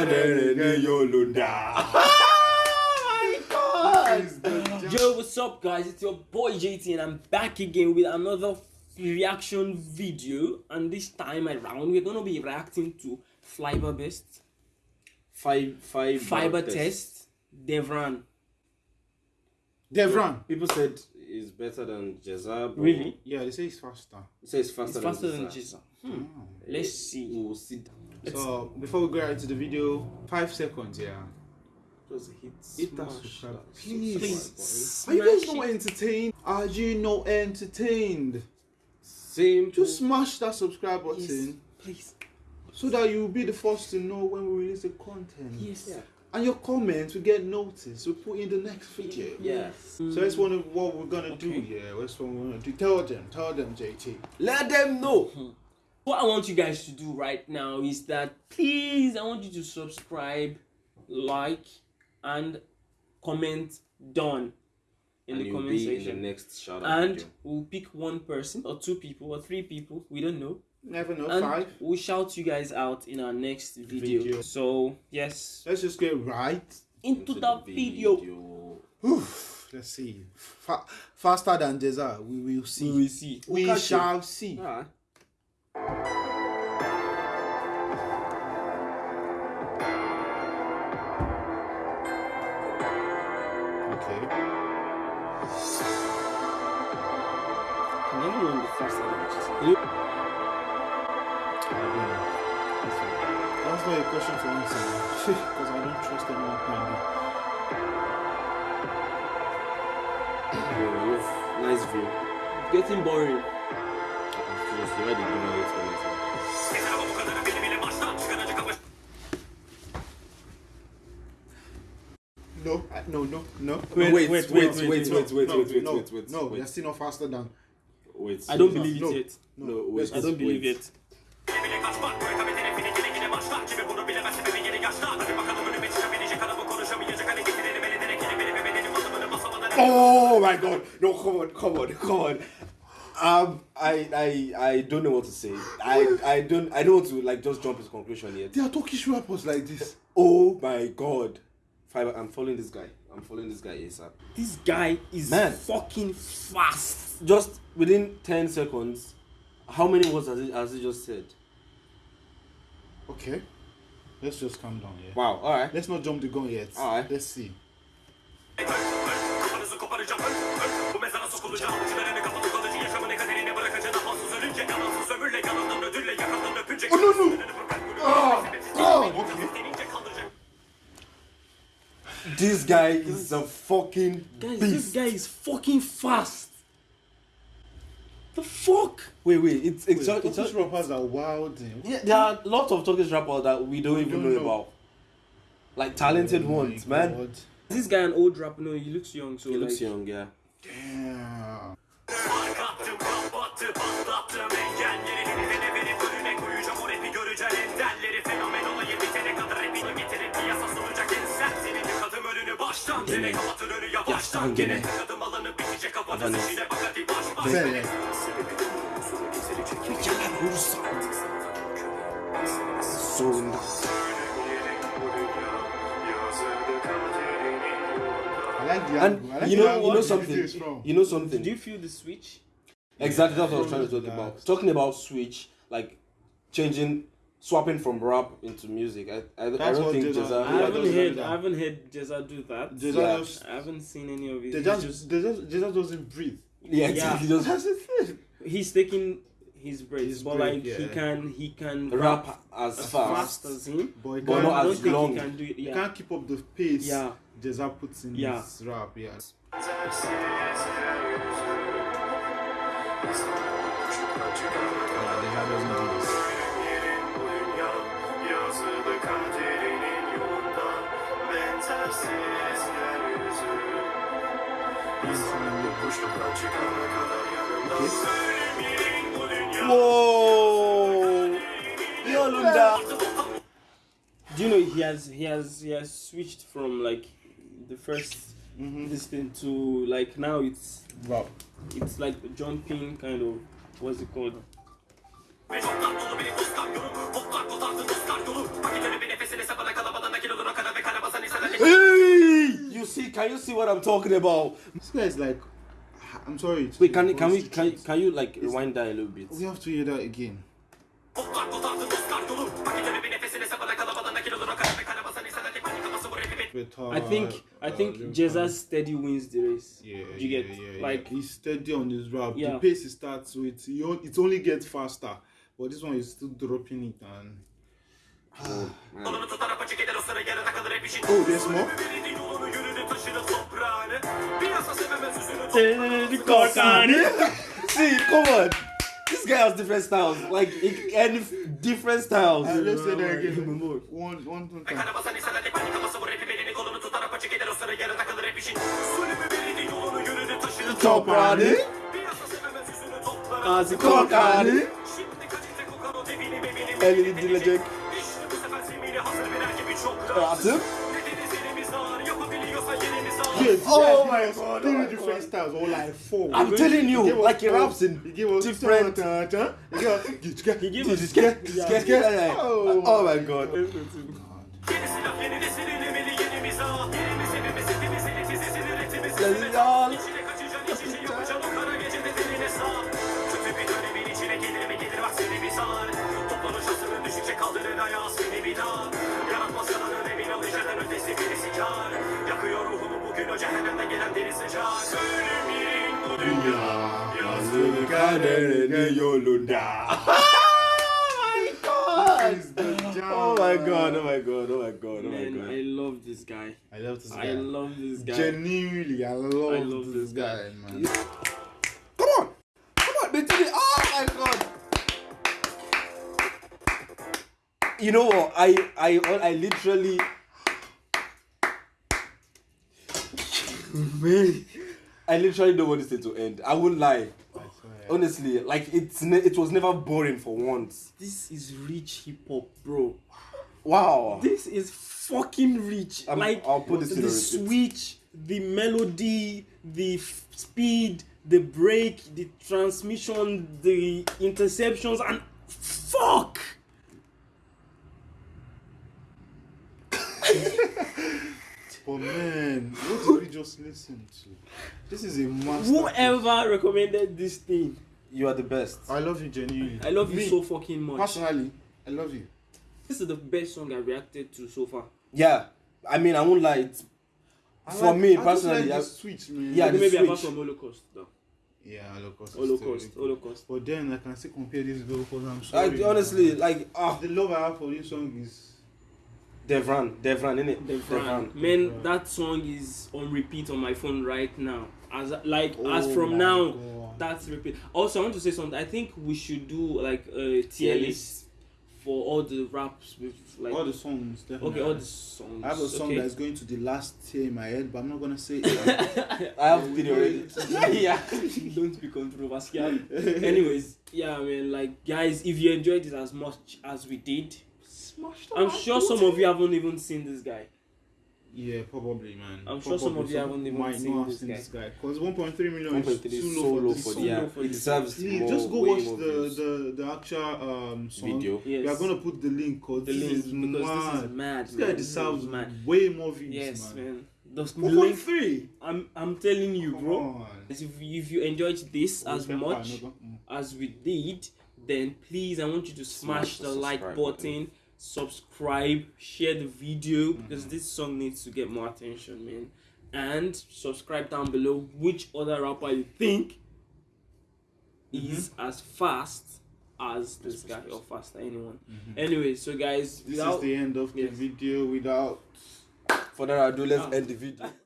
Yo, what's up, guys? It's your boy JT, and I'm back again with another reaction video. And this time around, we're gonna be reacting to Fiber Best, Five, five Fiber Test, Devran. Devran. People said it's better than Ceza. Really? Yeah, they say it's faster. It says faster, It's faster than Ceza. Jizza. Hmm. Let's see. We'll see. So before we go into the video, five seconds, yeah. Just hit, Hit that smash subscribe. Please. Please. Are you guys Smash not entertained? Are you not entertained? Same. Just smash that subscribe button Yes, please. so that you'll be the first to know when we release the content. Yes. Yeah. And your comments will get noticed. We'll put in the next video. Yeah. Mm. So that's one of what we're gonna do. Okay. Yeah, that's what we're gonna do. Tell them, tell them, JT. Let them know. Hmm. What I want you guys to do right now is that please, I want you to subscribe, like, and comment done in and the you'll comment be section. in the next shout out and video. we'll pick one person or two people or three people we don't know Never know. and Five. we'll shout you guys out in our next video, Video. so yes Let's just get right. into, the, video. Whew. Let's see. Fa- faster than Ceza. We will see. we will see We catch you. shall see. Alright. Than Jesus? I don't know. That's not a question for me, sir. because I don't trust anyone behind me. Yeah, you have nice view. getting boring Just the way they do my explanation. No, I- no, no, no. Wait, wait, wait, wait, wait, wait, wait, wait, no, wait, wait, no, wait, wait, no, wait, wait, No, wait. they're still not faster than. Wait. I don't believe it No. yet No, wait. i don't believe wait. it Oh my god! No, come on, come on, come on. Um, I, I, I don't know what to say. I, I don't, I don't want to like just jump to conclusion yet. There are Turkish rappers like this. Oh my god! Fiber, I'm following this guy. I'm following this guy ASAP. this guy is Man. fucking fast Just within ten seconds, how many words has he, has he just said? Okay. Let's just calm down, yeah. Wow. All right. Let's not jump the gun yet. Alright. Let's see. This guy is a fucking guys beast. this guy is fucking fast the fuck Wait, wait. It's it's, Wait, it's, Turkish rappers are wild. eh? Yeah, there are lots of Turkish rappers that we don't even don't know, know. about. Like talented Oh my ones, man. God. this guy an old rapper no he looks young so He looks young, yeah. Damn. Gene kapatır önü yavaştan gene Kadım alanı bitecek kafanı Adana. içine bak hadi baş baş Güzel. Zorunda. I like the And angle. I like you the know, angle you know the something. video is from. You know something. do you feel the switch Exactly, that's what I was trying to talk That. about. Talking about switch, like changing, swapping from rap into music. I, I, I don't think Ceza- Ceza. I haven't heard are- I haven't heard Ceza do that Ceza Yeah. just, I haven't seen any of it they He's just, just- they just, Ceza doesn't breathe. Yeah, Yeah. exactly. Just he's taking his breath, His but break, like he can he can rap as as fast. fast as him But he But can't, I don't as think long. he can do it he yeah can't keep up the pace yeah Ceza puts in Yeah. his rap. Yeah. Yeah, Ceza doesn't do kaderinin yolundan Benzersiz yeryüzü İnsanın boşluktan çıkana kadar yanımda Ölüm bu dünya Whoa! Yolunda. do you know he has he has he has switched from like the first Mm-hmm. this thing to like now it's Rap. it's like jumping kind of what's it called can you see what I'm talking about? This guy is like, I'm sorry. Wait, can you- can we can you, can you like rewind that a little bit? We have to hear that again. Botlar kotardın Oscar dolu Paketini bir nefesine sabana kalabalığına kiloluna kaleme karabasan insana tek panik kafası bu rapimi But, uh, I think I uh, think Jesus steady wins the race. Yeah, you get yeah, yeah, like yeah. he's steady on his rap. The pace he starts with, it only gets faster. But this one is still dropping it and Kolunu tutar apaçık eder o sıra yarıda kalır hep işin Oh, there's more? korkanı. Piyasa See, come on. This guy has different styles. Like and different styles. I just said that again. One, one, one time. Toprağını Gazi korkanı Elini dinleyecek Rahatım kids. Oh yes, my god. Three oh different god. styles or like four. I'm telling you, he like he raps in he gave us different. He gave us. Oh my god. Lal. Toplanış kaldırır ayağı seni bir Yaratmaz yalan ödevin alışırdan ötesi birisi kar ruhumu bugün gelen deri sıcak Ölüm yerin bu dünya Yazdık kaderine yolunda. Oh my god, oh my god, oh my god, oh my Man, god. I love this guy. I love this guy. I love this guy. Genuinely, I love, I love this this guy, man. Come on! Come on, they did it! Oh my god! You know what? I I I literally Man I literally don't want this thing to end. I won't lie. Honestly, like it's ne- it was never boring for once. This is rich hip hop, bro. Wow. This is fucking rich. I'm- like I'll put this the a switch, the melody, the f- speed, the break, the transmission, the interceptions, and fuck. Oh man, what did we just listen to? This is a master. Whoever recommended this thing, You are the best. I love you genuinely. I love you so fucking much. Personally, I love you. This is the best song I reacted to so far. Yeah. I mean I won't lie, it's I For like- me, I personally, just like I- switch, man. Yeah, the Maybe apart switch. from Holocaust, though. yeah, Holocaust. is Holocaust, still- Holocaust. But then I can still compare this girl because I'm I, sorry. honestly man. like ah the love I have for this song is Devran, Devran, innit? Devran. Man, that song is on repeat on my phone right now. As like oh as Oh from now, God. that's repeat. Also, I want to say something. I think we should do like a tier Tier list for all the raps with like all the songs. Definitely. okay, all the songs. I have a song okay. that is going to the last tier in my head, but I'm not gonna say it. I have three already. yeah, don't be controversial. Anyways, yeah, I mean, like guys, if you enjoyed it as much as we did, Smash the I'm like sure some of you haven't even seen this guy. Yeah, probably, man. I'm sure some of you haven't even might seen not have this seen guy. this guy because 1.3 million 1.3 is is too so low low for for this the song. yeah. low for It deserves Please more, just go watch more the, views. the the actual um song. video. Yes. We are gonna put the link because the this link is because mad. this is mad. This guy man. deserves mad. way more views, Yes, man. man. Those One link, point three. I'm I'm telling you, Come bro. on. If if you enjoyed this as much fine, no go- as we did, then please I want you to smash, Smash the the like subscribe button, subscribe, share the video Mm-hmm. because this song needs to get more attention, man. And subscribe down below which other rapper you think is as fast as this guy or faster anyone. Anyway, so guys, This without is the end of the video without further ado, let's Ah. end the video.